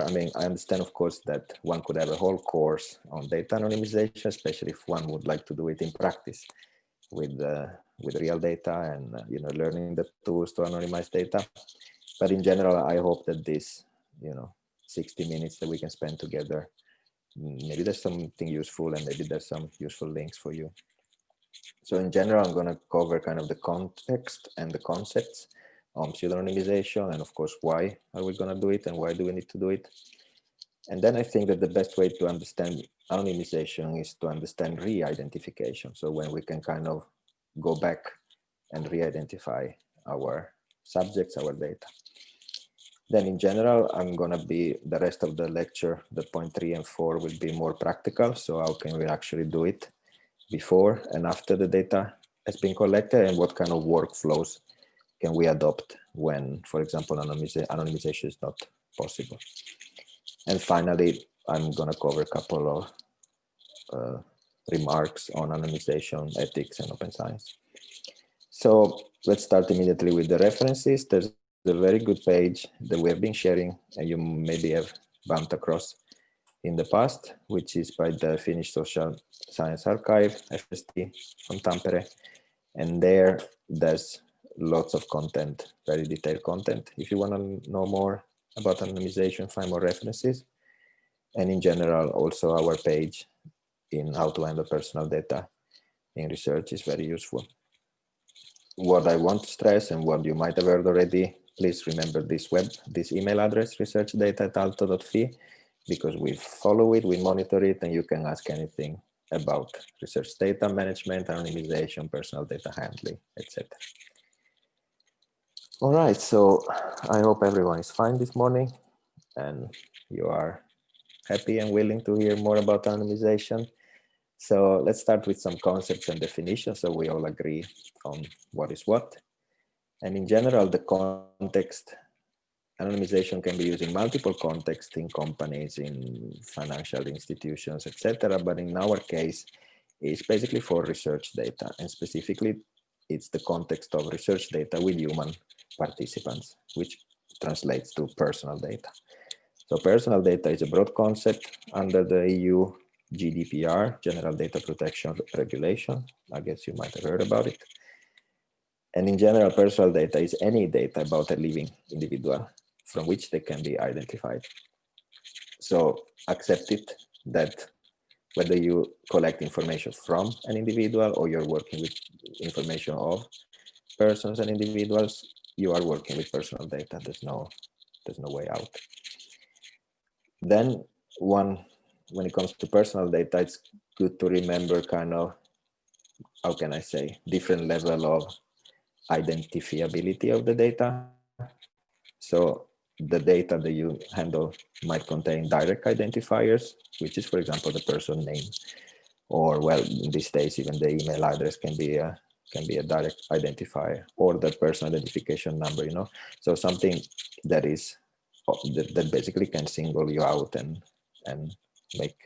I mean, I understand, of course, that one could have a whole course on data anonymization, especially if one would like to do it in practice with uh, with real data and uh, you know learning the tools to anonymize data. But in general, I hope that this you know 60 minutes that we can spend together, maybe there's something useful and maybe there's some useful links for you. So in general, I'm going to cover kind of the context and the concepts on pseudonymization and of course, why are we going to do it and why do we need to do it? And then I think that the best way to understand anonymization is to understand re-identification. So when we can kind of go back and re-identify our subjects, our data. Then in general, I'm going to be the rest of the lecture, the point three and four will be more practical. So how can we actually do it before and after the data has been collected and what kind of workflows can we adopt when, for example, anonymization is not possible. And finally, I'm going to cover a couple of uh, remarks on anonymization, ethics, and open science. So let's start immediately with the references. There's a very good page that we have been sharing and you maybe have bumped across in the past, which is by the Finnish Social Science Archive, FSD, from Tampere. And there, there's lots of content, very detailed content. If you want to know more about anonymization, find more references. And in general, also our page in how to handle personal data in research is very useful. What I want to stress and what you might have heard already, please remember this web, this email address, researchdata at aalto.fi, because we follow it, we monitor it, and you can ask anything about research data management, anonymization, personal data handling, etc. All right, so I hope everyone is fine this morning and you are happy and willing to hear more about anonymization. So let's start with some concepts and definitions so we all agree on what is what. And in general, the context anonymization can be used in multiple contexts in companies, in financial institutions, etc. But in our case, it's basically for research data and specifically it's the context of research data with human participants, which translates to personal data. So personal data is a broad concept under the EU GDPR, General Data Protection Regulation. I guess you might have heard about it. And in general, personal data is any data about a living individual from which they can be identified. So accept it that whether you collect information from an individual or you're working with information of persons and individuals, you are working with personal data. There's no, there's no way out. Then one, when it comes to personal data, it's good to remember kind of, how can I say, different level of identifiability of the data. So the data that you handle might contain direct identifiers, which is, for example, the person name, or well, in these days, even the email address can be a can be a direct identifier or the person identification number. You know, so something that is oh, that, that basically can single you out and and make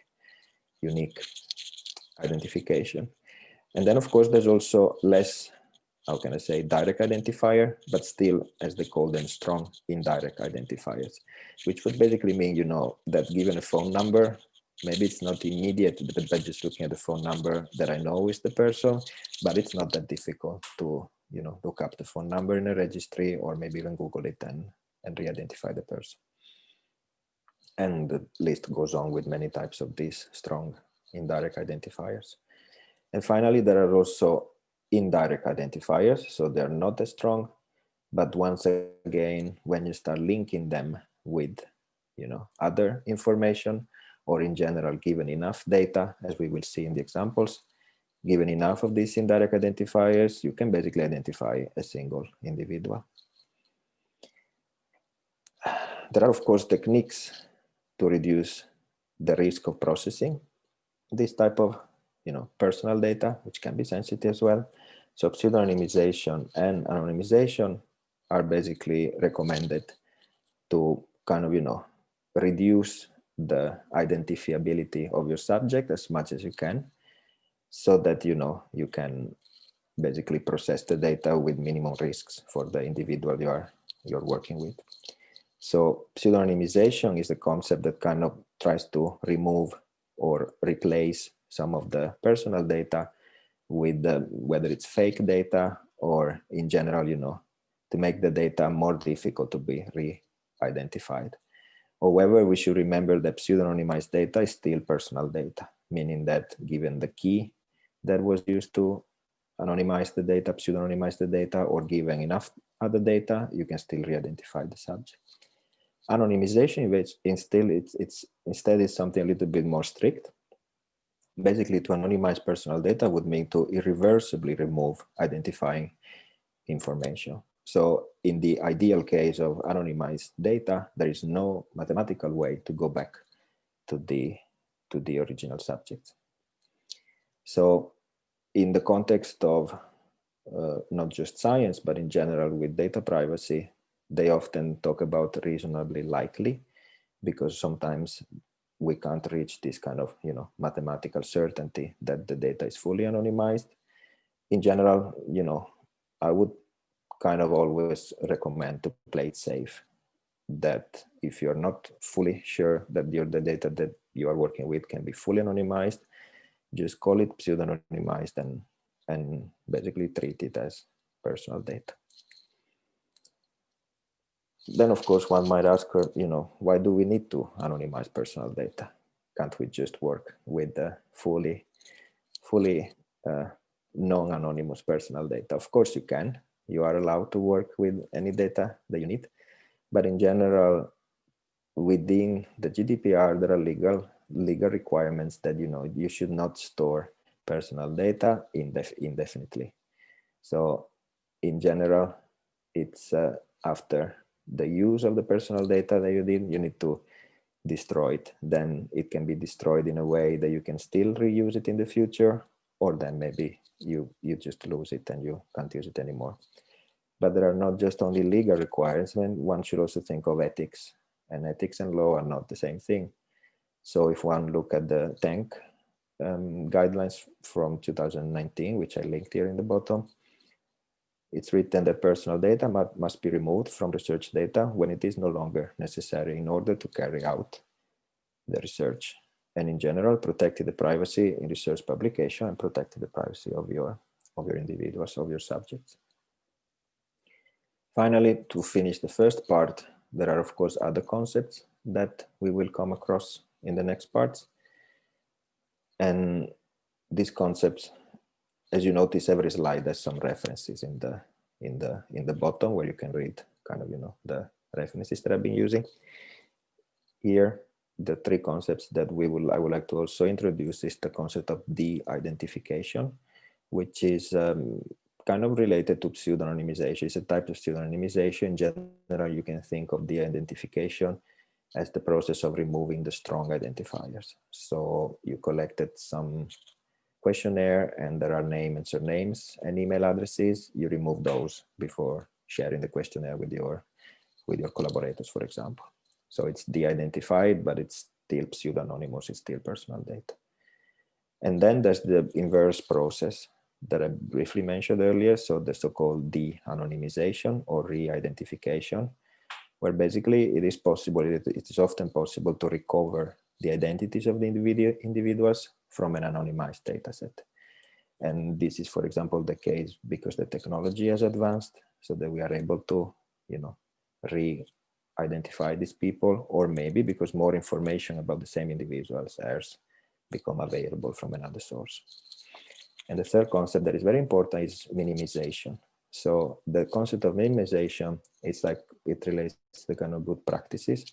unique identification. And then, of course, there's also less how can I say, direct identifier, but still, as they call them, strong indirect identifiers, which would basically mean, you know, that given a phone number, maybe it's not immediate, but just looking at the phone number that I know is the person, but it's not that difficult to, you know, look up the phone number in a registry or maybe even Google it and, and re-identify the person. And the list goes on with many types of these strong indirect identifiers. And finally, there are also indirect identifiers, so they're not as strong. But once again, when you start linking them with, you know, other information, or in general, given enough data, as we will see in the examples, given enough of these indirect identifiers, you can basically identify a single individual. There are, of course, techniques to reduce the risk of processing this type of you know, personal data, which can be sensitive as well. So pseudonymization and anonymization are basically recommended to kind of, you know, reduce the identifiability of your subject as much as you can so that, you know, you can basically process the data with minimum risks for the individual you are you're working with. So pseudonymization is a concept that kind of tries to remove or replace some of the personal data with the, whether it's fake data or in general, you know, to make the data more difficult to be re-identified. However, we should remember that pseudonymized data is still personal data, meaning that given the key that was used to anonymize the data, pseudonymize the data, or given enough other data, you can still re-identify the subject. Anonymization, which instead it's, it's instead is something a little bit more strict. Basically, to anonymize personal data would mean to irreversibly remove identifying information. So in the ideal case of anonymized data, there is no mathematical way to go back to the to the original subject. So in the context of uh, not just science, but in general with data privacy, they often talk about reasonably likely because sometimes we can't reach this kind of you know mathematical certainty that the data is fully anonymized. In general, you know, I would kind of always recommend to play it safe that if you're not fully sure that the data that you are working with can be fully anonymized, just call it pseudonymized and and basically treat it as personal data. Then of course one might ask her, you know, why do we need to anonymize personal data? Can't we just work with the fully, fully uh, non-anonymous personal data? Of course you can. You are allowed to work with any data that you need. But in general, within the GDPR, there are legal legal requirements that you know you should not store personal data indef indefinitely. So in general, it's uh, after the use of the personal data that you did, you need to destroy it. Then it can be destroyed in a way that you can still reuse it in the future, or then maybe you, you just lose it and you can't use it anymore. But there are not just only legal requirements, one should also think of ethics and ethics and law are not the same thing. So if one look at the TENK um, guidelines from 2019, which I linked here in the bottom, it's written that personal data must be removed from research data when it is no longer necessary in order to carry out the research. And in general, protecting the privacy in research publication and protecting the privacy of your, of your individuals, of your subjects. Finally, to finish the first part, there are of course other concepts that we will come across in the next parts. And these concepts as you notice, every slide has some references in the in the in the bottom where you can read kind of you know the references that I've been using. Here, the three concepts that we will I would like to also introduce is the concept of de-identification, which is um, kind of related to pseudonymization. It's a type of pseudonymization. In general, you can think of de-identification as the process of removing the strong identifiers. So you collected some questionnaire and there are name and surnames and email addresses, you remove those before sharing the questionnaire with your with your collaborators, for example. So it's de-identified, but it's still pseudonymous, it's still personal data. And then there's the inverse process that I briefly mentioned earlier. So the so-called de-anonymization or re-identification, where basically it is possible, it is often possible to recover the identities of the individu individuals from an anonymized data set. And this is, for example, the case because the technology has advanced so that we are able to, you know, re-identify these people, or maybe because more information about the same individuals has become available from another source. And the third concept that is very important is minimization. So the concept of minimization is like it relates to the kind of good practices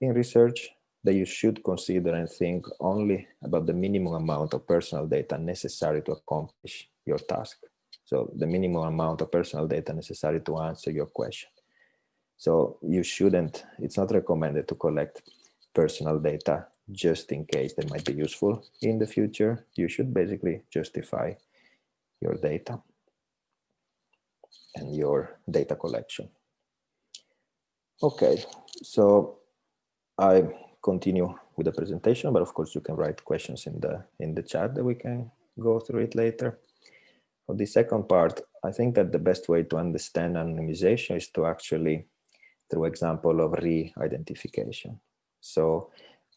in research that you should consider and think only about the minimum amount of personal data necessary to accomplish your task. So the minimum amount of personal data necessary to answer your question. So you shouldn't, it's not recommended to collect personal data just in case they might be useful in the future. You should basically justify your data and your data collection. Okay, so I continue with the presentation, but of course you can write questions in the in the chat that we can go through it later. For the second part, I think that the best way to understand anonymization is to actually through example of re-identification. So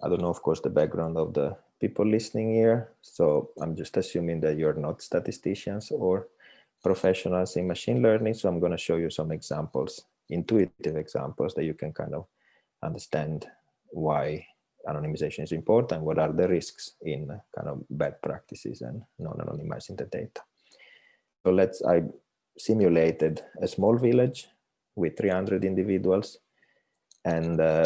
I don't know, of course, the background of the people listening here. So I'm just assuming that you're not statisticians or professionals in machine learning. So I'm going to show you some examples, intuitive examples that you can kind of understand why anonymization is important, what are the risks in kind of bad practices and non-anonymizing the data. So let's, I simulated a small village with 300 individuals. And uh,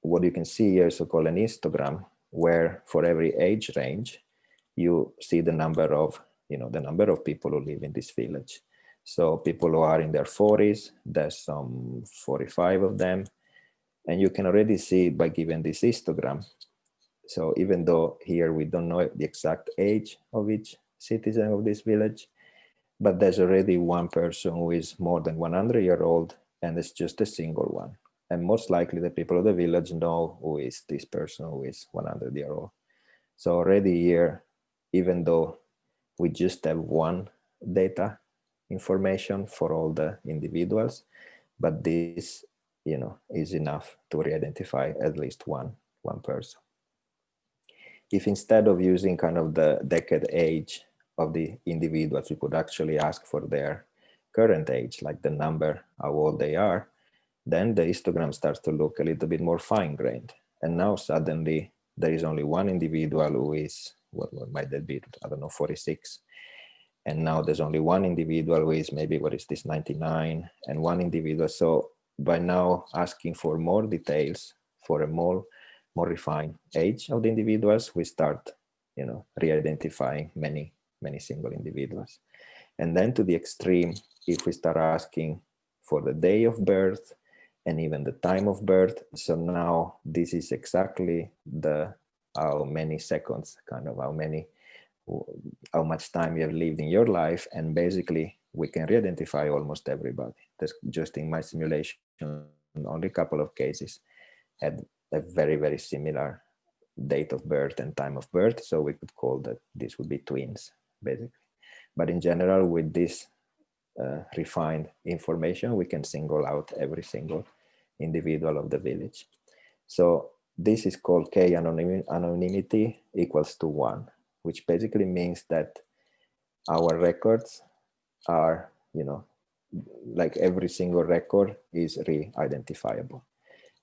what you can see here is so-called an histogram, where for every age range, you see the number of, you know, the number of people who live in this village. So people who are in their 40s, there's some 45 of them. And you can already see by giving this histogram. So even though here we don't know the exact age of each citizen of this village, but there's already one person who is more than 100 year old and it's just a single one. And most likely the people of the village know who is this person who is 100 year old. So already here, even though we just have one data information for all the individuals, but this, you know, is enough to re-identify at least one, one person. If instead of using kind of the decade age of the individuals, we could actually ask for their current age, like the number, how old they are, then the histogram starts to look a little bit more fine-grained. And now suddenly there is only one individual who is, what, what might that be, I don't know, 46. And now there's only one individual who is maybe, what is this, 99, and one individual. So by now asking for more details for a more, more refined age of the individuals, we start, you know, re-identifying many many single individuals. And then to the extreme, if we start asking for the day of birth and even the time of birth, so now this is exactly the how many seconds, kind of how many, how much time you have lived in your life. And basically we can re-identify almost everybody. That's just in my simulation, only a couple of cases had a very, very similar date of birth and time of birth. So we could call that this would be twins basically. But in general, with this uh, refined information, we can single out every single individual of the village. So this is called K anonym anonymity equals to one, which basically means that our records are, you know, like every single record is re-identifiable.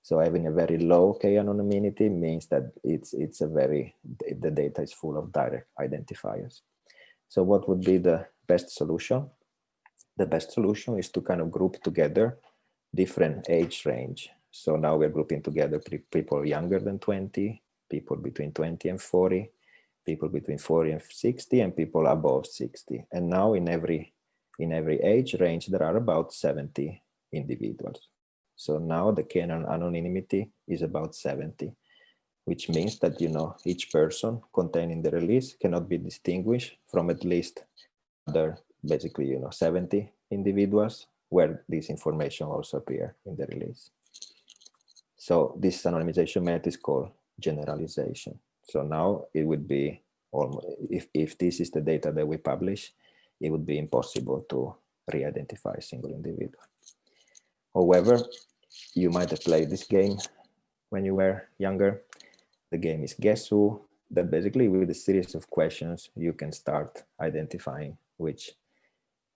So having a very low K anonymity means that it's it's a very the data is full of direct identifiers. So what would be the best solution? The best solution is to kind of group together different age range. So now we're grouping together people younger than 20, people between 20 and 40, people between 40 and 60, and people above 60. And now in every in every age range, there are about 70 individuals. So now the canon anonymity is about 70 which means that you know each person contained in the release cannot be distinguished from at least other basically you know 70 individuals where this information also appear in the release. So this anonymization method is called generalization. So now it would be almost if, if this is the data that we publish, it would be impossible to re-identify a single individual. However, you might have played this game when you were younger the game is Guess Who, that basically with a series of questions, you can start identifying which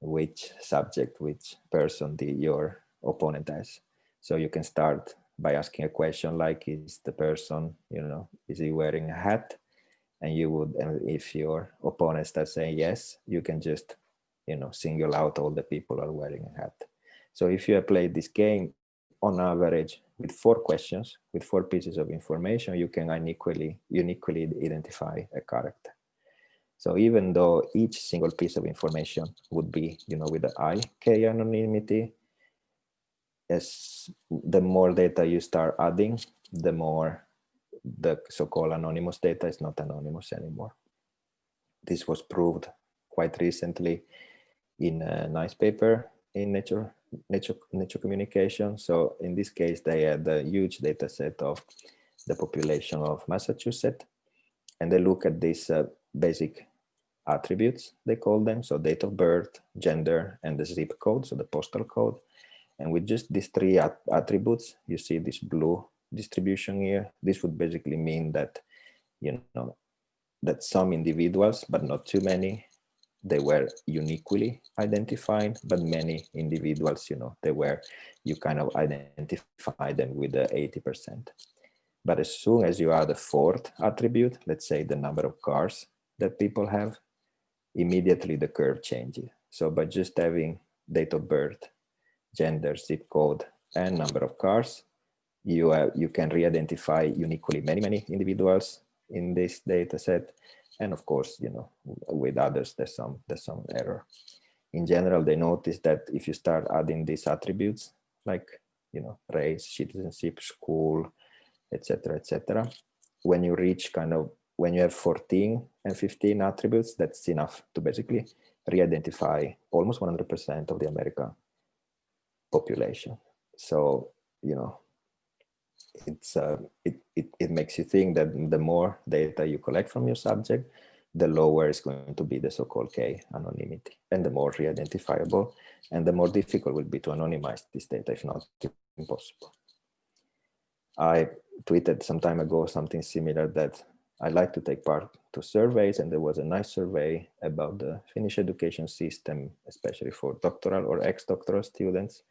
which subject, which person the, your opponent has. So you can start by asking a question like, is the person, you know, is he wearing a hat? And you would, and if your opponent starts saying yes, you can just, you know, single out all the people are wearing a hat. So if you have played this game, on average, with four questions, with four pieces of information, you can unequally, uniquely identify a character. So even though each single piece of information would be, you know, with the I K anonymity, as the more data you start adding, the more the so-called anonymous data is not anonymous anymore. This was proved quite recently in a nice paper in Nature nature, nature communication. So in this case, they had a huge data set of the population of Massachusetts, and they look at these uh, basic attributes, they call them. So date of birth, gender, and the zip code, so the postal code. And with just these three at attributes, you see this blue distribution here. This would basically mean that, you know, that some individuals, but not too many, they were uniquely identified, but many individuals, you know, they were, you kind of identify them with the 80%. But as soon as you add a fourth attribute, let's say the number of cars that people have, immediately the curve changes. So by just having date of birth, gender, zip code, and number of cars, you, uh, you can re-identify uniquely many, many individuals in this data set. And of course, you know, with others, there's some, there's some error. In general, they notice that if you start adding these attributes, like, you know, race, citizenship, school, etc., etc., when you reach kind of, when you have 14 and 15 attributes, that's enough to basically re-identify almost 100% of the American population. So, you know, it's uh, it, it, it makes you think that the more data you collect from your subject, the lower is going to be the so-called K anonymity and the more re-identifiable and the more difficult will be to anonymize this data, if not impossible. I tweeted some time ago something similar that I like to take part to surveys and there was a nice survey about the Finnish education system, especially for doctoral or ex-doctoral students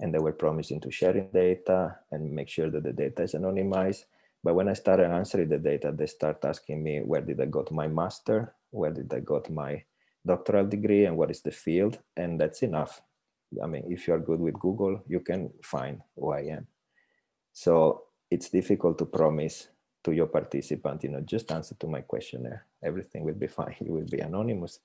and they were promising to sharing data and make sure that the data is anonymized. But when I started answering the data, they start asking me, where did I got my master? Where did I got my doctoral degree and what is the field? And that's enough. I mean, if you're good with Google, you can find who I am. So it's difficult to promise to your participant, you know, just answer to my questionnaire. Everything will be fine. You will be anonymous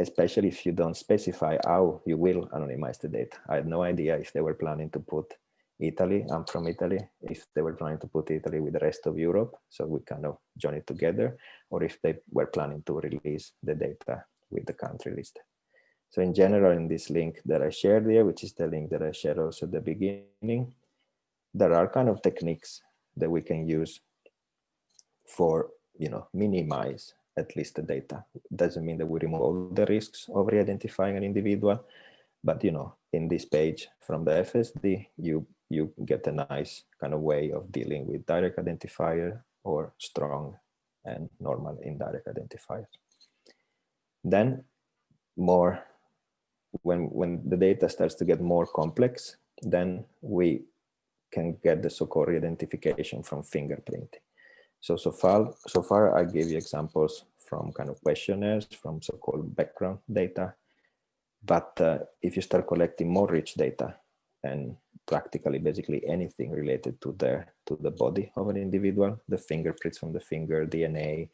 especially if you don't specify how you will anonymize the data. I had no idea if they were planning to put Italy, I'm from Italy, if they were planning to put Italy with the rest of Europe, so we kind of join it together, or if they were planning to release the data with the country list. So in general, in this link that I shared here, which is the link that I shared also at the beginning, there are kind of techniques that we can use for, you know, minimize at least the data. Doesn't mean that we remove all the risks of re-identifying an individual, but you know, in this page from the FSD, you you get a nice kind of way of dealing with direct identifier or strong and normal indirect identifiers. Then more when when the data starts to get more complex, then we can get the so-called re-identification from fingerprinting. So, so far, so far I gave you examples from kind of questionnaires, from so-called background data. But uh, if you start collecting more rich data and practically basically anything related to the to the body of an individual, the fingerprints from the finger, DNA,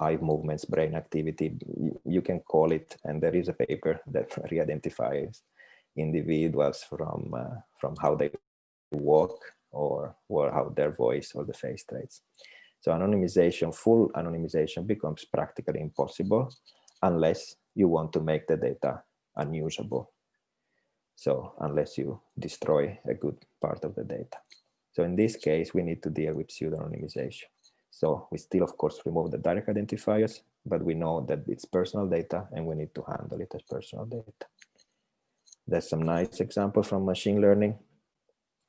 eye movements, brain activity, you, can call it, and there is a paper that re-identifies individuals from uh, from how they walk or or how their voice or the face traits. So anonymization, full anonymization becomes practically impossible unless you want to make the data unusable. So unless you destroy a good part of the data. So in this case, we need to deal with pseudo-anonymization. So we still, of course, remove the direct identifiers, but we know that it's personal data and we need to handle it as personal data. There's some nice example from machine learning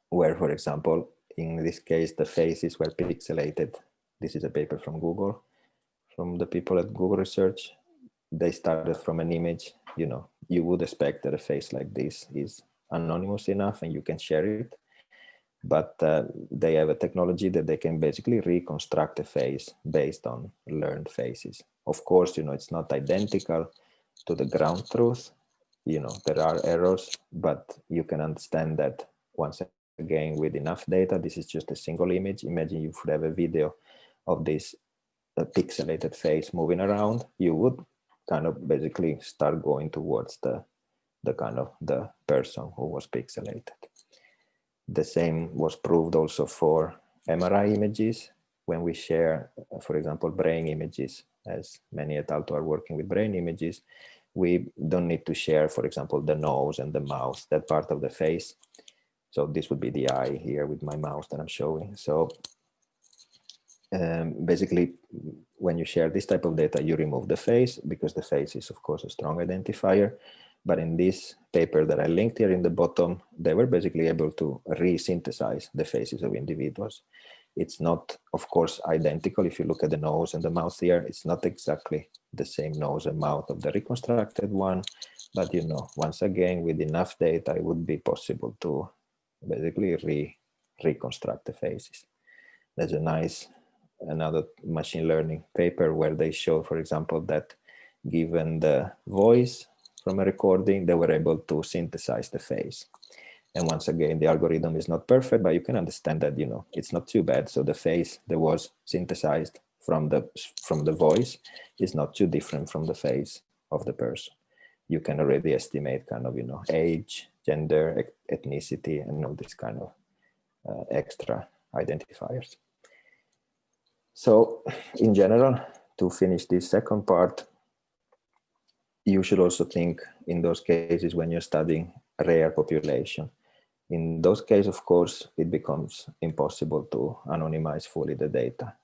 where, for example, in this case, the faces were pixelated this is a paper from Google, from the people at Google Research. They started from an image, you know, you would expect that a face like this is anonymous enough and you can share it. But uh, they have a technology that they can basically reconstruct a face based on learned faces. Of course, you know, it's not identical to the ground truth. You know, there are errors, but you can understand that once again with enough data, this is just a single image. Imagine you would have a video of this uh, pixelated face moving around, you would kind of basically start going towards the, the kind of the person who was pixelated. The same was proved also for MRI images. When we share, for example, brain images, as many al. are working with brain images, we don't need to share, for example, the nose and the mouth, that part of the face. So this would be the eye here with my mouse that I'm showing. So um, basically, when you share this type of data, you remove the face because the face is, of course, a strong identifier. But in this paper that I linked here in the bottom, they were basically able to re-synthesize the faces of individuals. It's not, of course, identical. If you look at the nose and the mouth here, it's not exactly the same nose and mouth of the reconstructed one. But, you know, once again, with enough data, it would be possible to basically re reconstruct the faces. There's a nice another machine learning paper where they show, for example, that given the voice from a recording, they were able to synthesize the face. And once again, the algorithm is not perfect, but you can understand that, you know, it's not too bad. So the face that was synthesized from the, from the voice is not too different from the face of the person. You can already estimate kind of, you know, age, gender, ethnicity, and all these kind of uh, extra identifiers. So in general, to finish this second part, you should also think in those cases when you're studying rare population. In those cases, of course, it becomes impossible to anonymize fully the data.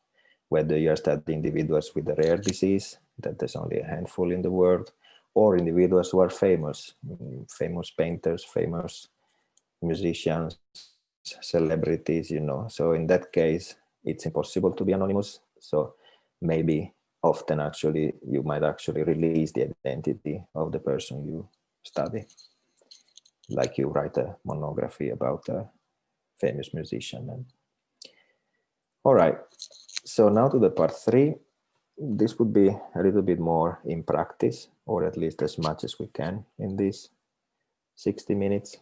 Whether you're studying individuals with a rare disease, that there's only a handful in the world, or individuals who are famous, famous painters, famous musicians, celebrities, you know. So in that case, it's impossible to be anonymous. So maybe often actually you might actually release the identity of the person you study. Like you write a monography about a famous musician. And... All right, so now to the part three. This would be a little bit more in practice, or at least as much as we can in these 60 minutes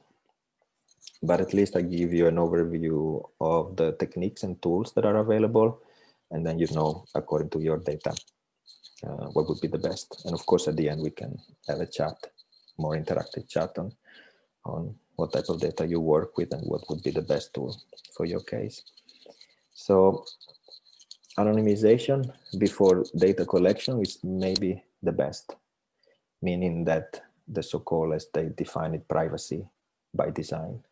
but at least I give you an overview of the techniques and tools that are available. And then you know, according to your data, uh, what would be the best. And of course, at the end, we can have a chat, more interactive chat on, on what type of data you work with and what would be the best tool for your case. So anonymization before data collection is maybe the best, meaning that the so-called, as they define it, privacy by design.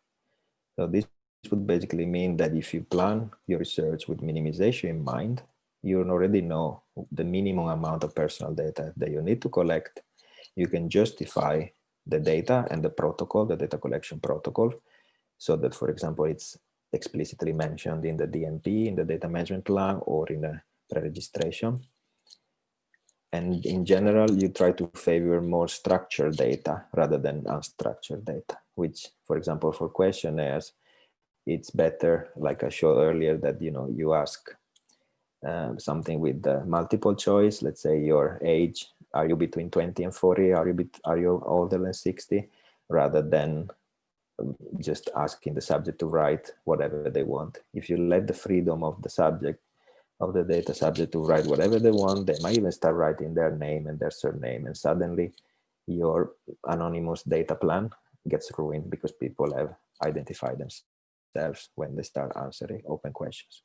So this would basically mean that if you plan your research with minimization in mind, you already know the minimum amount of personal data that you need to collect. You can justify the data and the protocol, the data collection protocol, so that, for example, it's explicitly mentioned in the DMP, in the data management plan, or in a pre-registration. And in general, you try to favor more structured data rather than unstructured data, which, for example, for questionnaires, it's better, like I showed earlier, that you know you ask uh, something with the multiple choice. Let's say your age, are you between 20 and 40? Are you bit, are you older than 60? Rather than um, just asking the subject to write whatever they want. If you let the freedom of the subject of the data subject to write whatever they want. They might even start writing their name and their surname and suddenly your anonymous data plan gets ruined because people have identified themselves when they start answering open questions.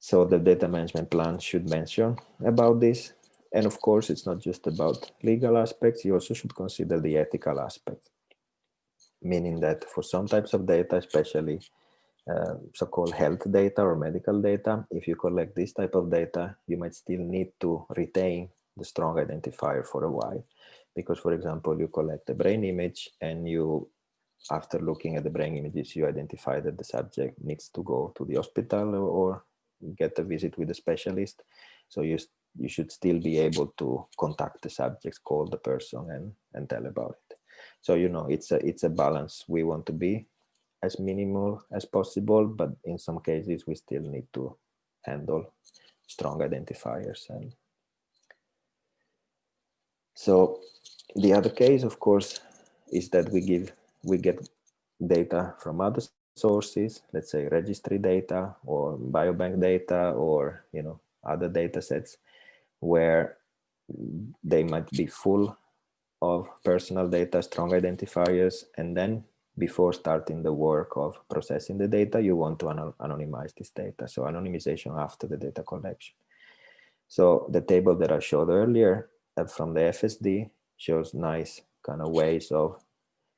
So the data management plan should mention about this. And of course, it's not just about legal aspects. You also should consider the ethical aspect, meaning that for some types of data, especially uh, so-called health data or medical data, if you collect this type of data, you might still need to retain the strong identifier for a while. Because, for example, you collect a brain image and you, after looking at the brain images, you identify that the subject needs to go to the hospital or, get a visit with a specialist. So you, you should still be able to contact the subjects, call the person and, and tell about it. So, you know, it's a, it's a balance we want to be as minimal as possible, but in some cases we still need to handle strong identifiers. And so the other case, of course, is that we give we get data from other sources, let's say registry data or biobank data or you know other data sets where they might be full of personal data, strong identifiers, and then before starting the work of processing the data, you want to anonymize this data. So anonymization after the data collection. So the table that I showed earlier from the FSD shows nice kind of ways of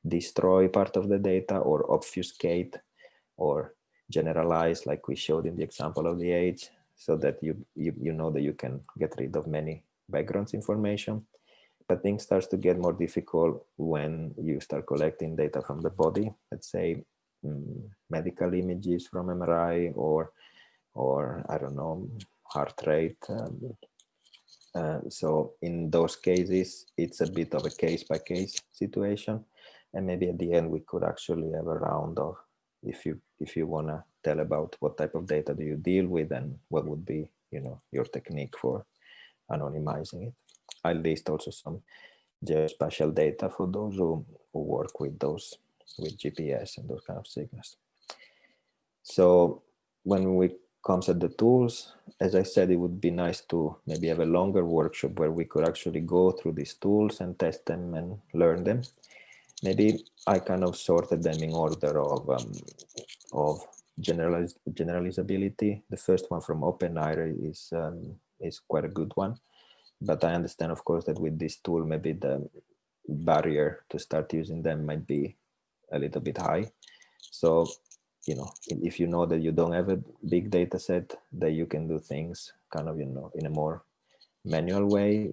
destroy part of the data or obfuscate or generalize like we showed in the example of the age so that you, you, you know that you can get rid of many backgrounds information. but things starts to get more difficult when you start collecting data from the body. Let's say um, medical images from MRI or, or I don't know, heart rate. Um, uh, so in those cases, it's a bit of a case by case situation. And maybe at the end, we could actually have a round of if you if you want to tell about what type of data do you deal with and what would be you know your technique for anonymizing it. I'll list also some geospatial data for those who, who work with those with GPS and those kind of signals. So when we comes at the tools, as I said, it would be nice to maybe have a longer workshop where we could actually go through these tools and test them and learn them. Maybe I kind of sorted them in order of um, of generaliz generalizability. The first one from OpenAIRE is um, is quite a good one, but I understand, of course, that with this tool, maybe the barrier to start using them might be a little bit high. So, you know, if you know that you don't have a big data set, that you can do things kind of, you know, in a more manual way,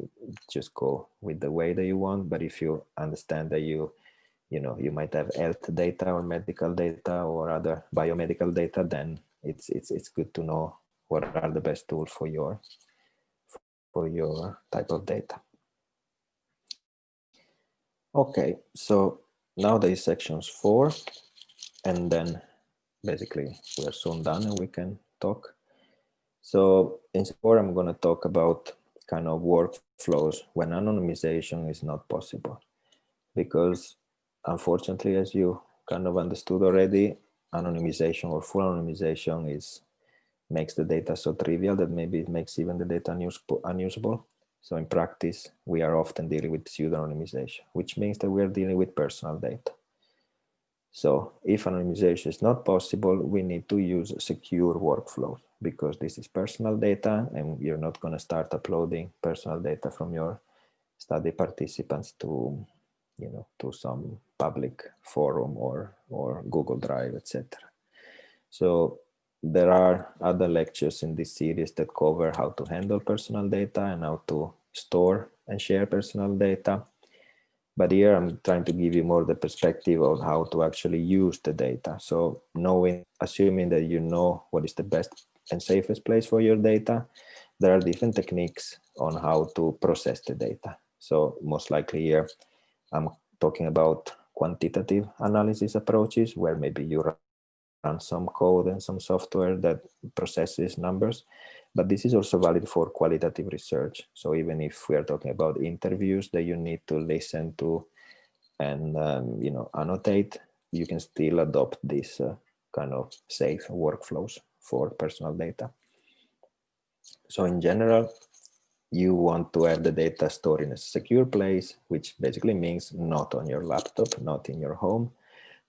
just go with the way that you want. But if you understand that you, you know, you might have health data or medical data or other biomedical data, then it's it's it's good to know what are the best tools for your for your type of data. Okay, so now there is sections four, and then basically we're soon done and we can talk. So in four, I'm going to talk about kind of workflows when anonymization is not possible. Because unfortunately, as you kind of understood already, anonymization or full anonymization is makes the data so trivial that maybe it makes even the data unusable. So in practice, we are often dealing with pseudo-anonymization, which means that we are dealing with personal data. So if anonymization is not possible, we need to use secure workflows because this is personal data and you're not going to start uploading personal data from your study participants to, you know, to some public forum or, or Google Drive, etc. So there are other lectures in this series that cover how to handle personal data and how to store and share personal data. But here I'm trying to give you more the perspective of how to actually use the data. So knowing, assuming that you know what is the best and safest place for your data, there are different techniques on how to process the data. So most likely here, I'm talking about quantitative analysis approaches where maybe you run some code and some software that processes numbers. But this is also valid for qualitative research. So even if we are talking about interviews that you need to listen to and um, you know annotate, you can still adopt this uh, kind of safe workflows for personal data. So in general, you want to have the data stored in a secure place, which basically means not on your laptop, not in your home,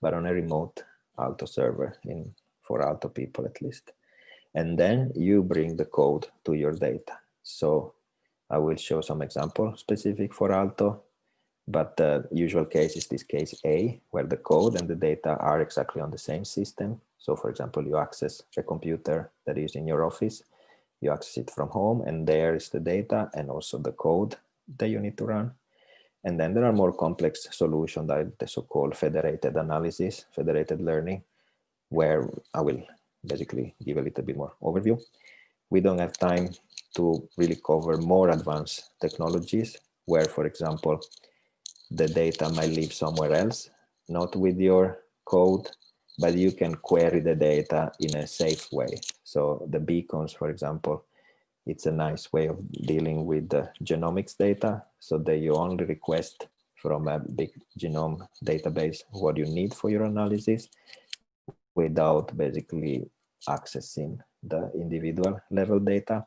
but on a remote Aalto server in for Aalto people at least. And then you bring the code to your data. So I will show some example specific for Aalto, but the usual case is this case A, where the code and the data are exactly on the same system. So for example, you access a computer that is in your office, you access it from home, and there is the data and also the code that you need to run. And then there are more complex solutions like the so-called federated analysis, federated learning, where I will basically give a little bit more overview. We don't have time to really cover more advanced technologies where, for example, the data might live somewhere else, not with your code, but you can query the data in a safe way. So the beacons, for example, it's a nice way of dealing with the genomics data so that you only request from a big genome database what you need for your analysis without basically accessing the individual level data.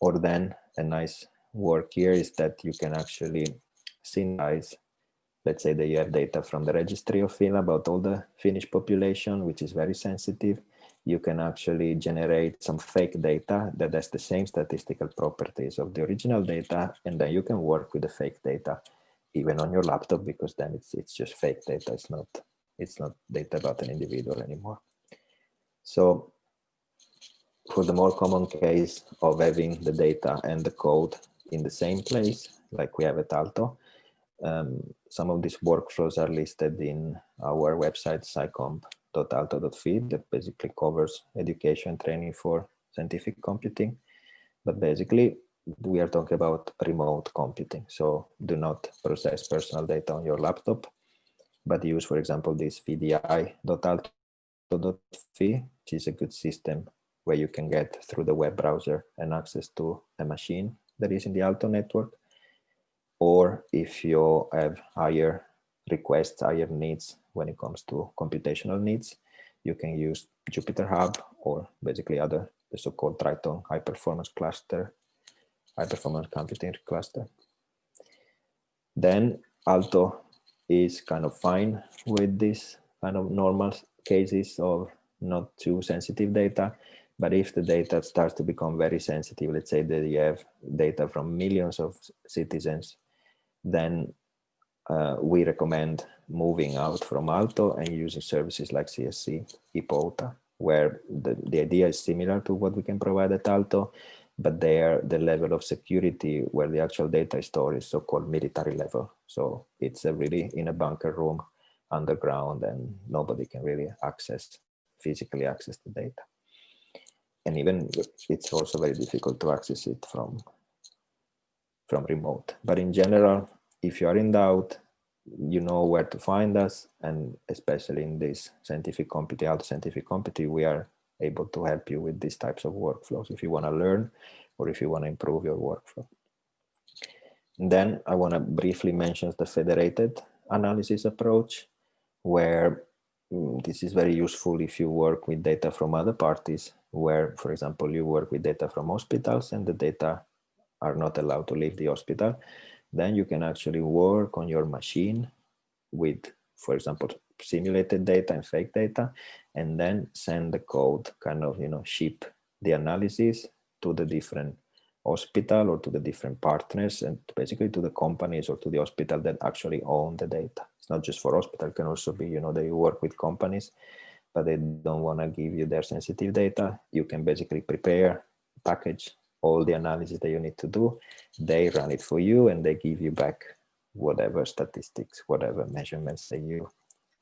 Or then a nice work here is that you can actually synthesize, let's say that you have data from the registry of Finland about all the Finnish population, which is very sensitive you can actually generate some fake data that has the same statistical properties of the original data, and then you can work with the fake data even on your laptop because then it's it's just fake data. It's not it's not data about an individual anymore. So for the more common case of having the data and the code in the same place, like we have at Aalto, Um, some of these workflows are listed in our website, scicomp.aalto.fi, that basically covers education training for scientific computing. But basically, we are talking about remote computing. So do not process personal data on your laptop, but use, for example, this vdi.aalto.fi, which is a good system where you can get through the web browser and access to a machine that is in the Aalto network. Or if you have higher requests, higher needs when it comes to computational needs, you can use Jupyter Hub or basically other the so-called Triton high performance cluster, high performance computing cluster. Then Aalto is kind of fine with this kind of normal cases of not too sensitive data. But if the data starts to become very sensitive, let's say that you have data from millions of citizens, then uh, we recommend moving out from Aalto and using services like CSC, ePouta, where the, the idea is similar to what we can provide at Aalto, but there the level of security where the actual data is stored is so-called military level. So it's a really in a bunker room underground and nobody can really access, physically access the data. And even it's also very difficult to access it from, from remote. But in general, if you are in doubt, you know where to find us and especially in this scientific computing out scientific computing we are able to help you with these types of workflows if you want to learn or if you want to improve your workflow and then i want to briefly mention the federated analysis approach where mm, this is very useful if you work with data from other parties where for example you work with data from hospitals and the data are not allowed to leave the hospital then you can actually work on your machine with, for example, simulated data and fake data, and then send the code, kind of, you know, ship the analysis to the different hospital or to the different partners and basically to the companies or to the hospital that actually own the data. It's not just for hospital, it can also be, you know, they work with companies, but they don't want to give you their sensitive data. You can basically prepare, package all the analysis that you need to do. They run it for you and they give you back whatever statistics, whatever measurements that you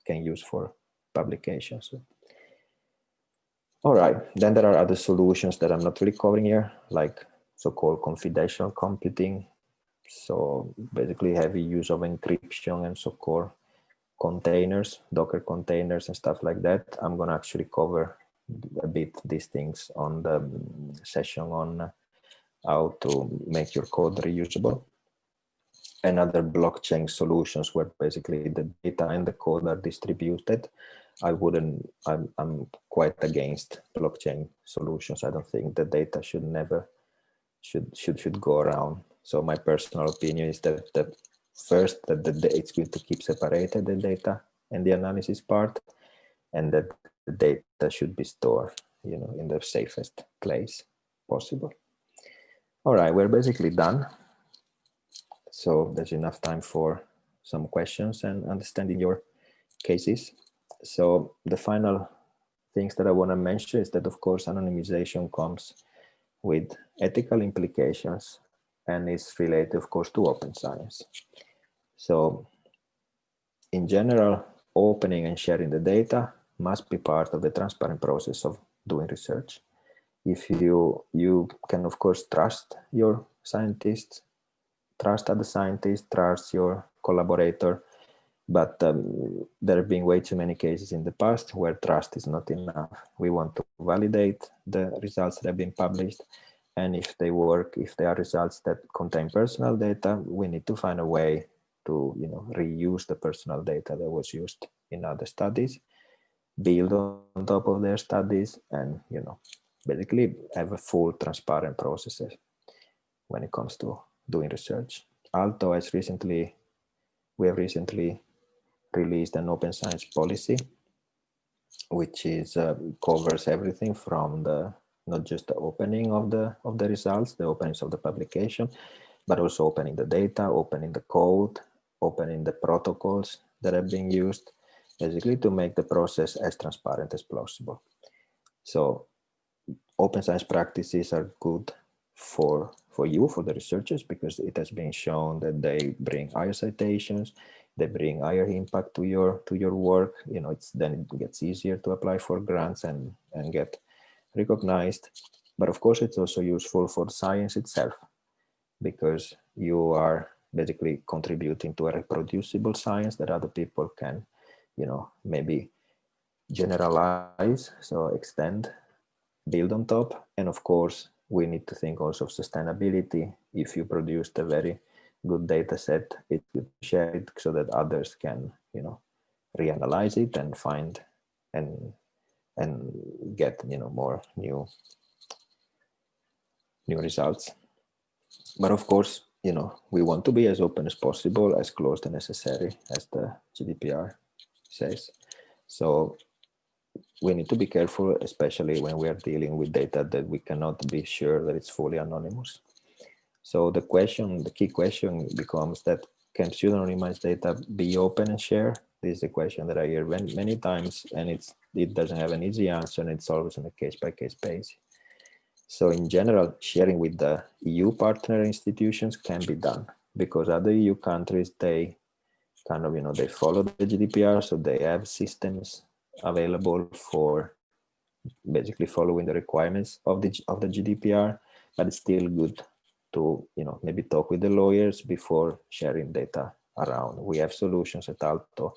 can use for publications. All right, then there are other solutions that I'm not really covering here, like so-called confidential computing. So basically heavy use of encryption and so-called containers, Docker containers and stuff like that. I'm gonna actually cover a bit these things on the um, session on how to make your code reusable and other blockchain solutions where basically the data and the code are distributed. I wouldn't, I'm, I'm quite against blockchain solutions. I don't think the data should never, should, should, should go around. So my personal opinion is that the first that the, it's good to keep separated the data and the analysis part and that the data should be stored, you know, in the safest place possible. All right, we're basically done. So there's enough time for some questions and understanding your cases. So the final things that I want to mention is that, of course, anonymization comes with ethical implications and is related, of course, to open science. So in general, opening and sharing the data must be part of the transparent process of doing research if you you can of course trust your scientists trust other scientists trust your collaborator but um, there have been way too many cases in the past where trust is not enough we want to validate the results that have been published and if they work if they are results that contain personal data we need to find a way to you know reuse the personal data that was used in other studies build on top of their studies and you know basically have a full transparent processes when it comes to doing research. Aalto has recently, we have recently released an open science policy, which is uh, covers everything from the not just the opening of the of the results, the openings of the publication, but also opening the data, opening the code, opening the protocols that are being used, basically to make the process as transparent as possible. So open science practices are good for for you, for the researchers, because it has been shown that they bring higher citations, they bring higher impact to your to your work. You know, it's then it gets easier to apply for grants and and get recognized. But of course, it's also useful for science itself because you are basically contributing to a reproducible science that other people can, you know, maybe generalize, so extend, build on top. And of course, we need to think also of sustainability. If you produced a very good data set, it could share it so that others can, you know, reanalyze it and find and and get, you know, more new new results. But of course, you know, we want to be as open as possible, as close to necessary as the GDPR says. So we need to be careful, especially when we are dealing with data that we cannot be sure that it's fully anonymous. So the question, the key question becomes that can pseudonymized data be open and share? This is a question that I hear many, times and it's it doesn't have an easy answer and it's always on a case by case basis. So in general, sharing with the EU partner institutions can be done because other EU countries, they kind of, you know, they follow the GDPR, so they have systems available for basically following the requirements of the of the GDPR, but it's still good to, you know, maybe talk with the lawyers before sharing data around. We have solutions at Aalto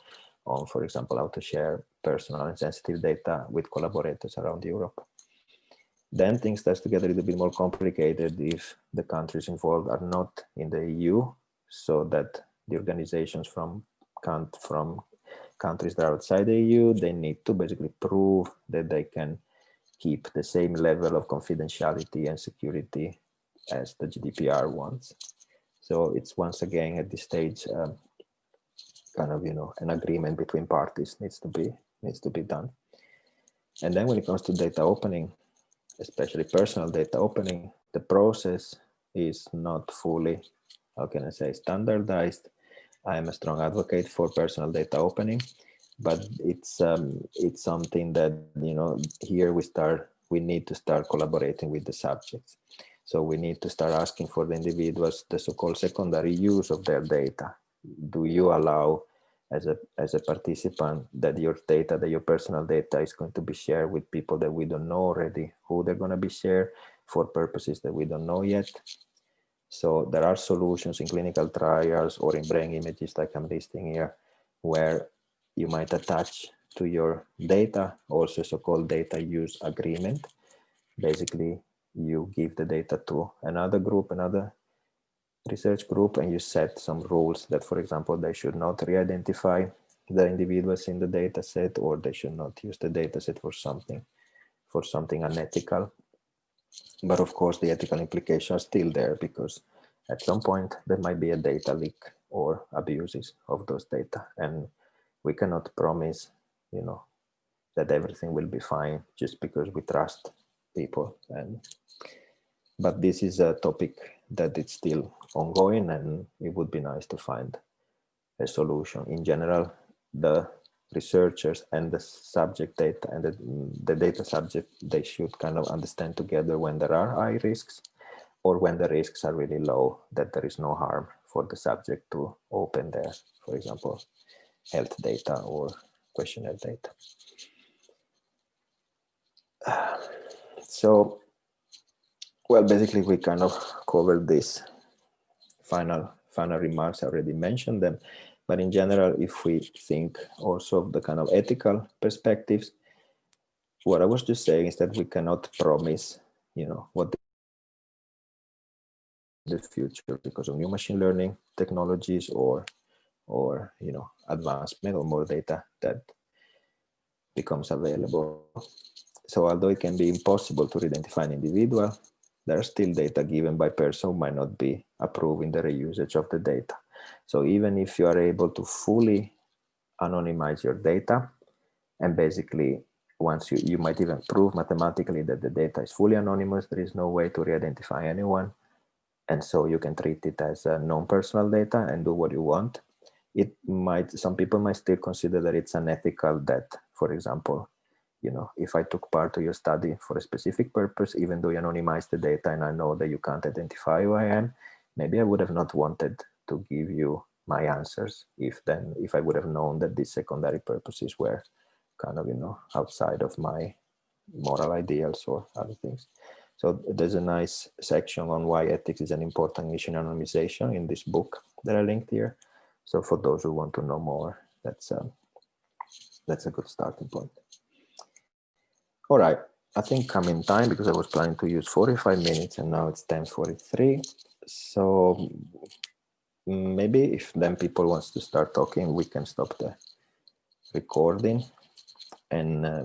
on, for example, how to share personal and sensitive data with collaborators around Europe. Then things start to get a little bit more complicated if the countries involved are not in the EU, so that the organizations from from countries that are outside the EU, they need to basically prove that they can keep the same level of confidentiality and security as the GDPR wants. So it's once again at this stage, um, kind of, you know, an agreement between parties needs to be needs to be done. And then when it comes to data opening, especially personal data opening, the process is not fully, how can I say, standardized. I am a strong advocate for personal data opening, but it's um, it's something that you know here we start we need to start collaborating with the subjects. So we need to start asking for the individuals the so-called secondary use of their data. Do you allow as a as a participant that your data that your personal data is going to be shared with people that we don't know already who they're going to be shared for purposes that we don't know yet so there are solutions in clinical trials or in brain images like i'm listing here where you might attach to your data also so-called data use agreement basically you give the data to another group another research group and you set some rules that, for example, they should not re-identify the individuals in the data set or they should not use the data set for something for something unethical. But of course, the ethical implications are still there because at some point there might be a data leak or abuses of those data. And we cannot promise, you know, that everything will be fine just because we trust people. And but this is a topic that it's still ongoing and it would be nice to find a solution. In general, the researchers and the subject data and the, the data subject, they should kind of understand together when there are high risks or when the risks are really low, that there is no harm for the subject to open their, for example, health data or questionnaire data. So well, basically, we kind of covered this final final remarks. I already mentioned them, but in general, if we think also of the kind of ethical perspectives, what I was just saying is that we cannot promise, you know, what the future because of new machine learning technologies or or you know advancement or more data that becomes available so although it can be impossible to identify an individual there are still data given by person who might not be approving the reusage of the data. So even if you are able to fully anonymize your data, and basically once you, you might even prove mathematically that the data is fully anonymous, there is no way to re-identify anyone. And so you can treat it as a non-personal data and do what you want. It might, some people might still consider that it's unethical that, for example, you know, if I took part of your study for a specific purpose, even though you anonymize the data and I know that you can't identify who I am, maybe I would have not wanted to give you my answers if then if I would have known that these secondary purposes were kind of, you know, outside of my moral ideals or other things. So there's a nice section on why ethics is an important issue in anonymization in this book that I linked here. So for those who want to know more, that's um, that's a good starting point. All right, I think I'm in time because I was planning to use 45 minutes and now it's 10:43. So maybe if then people wants to start talking, we can stop the recording and uh,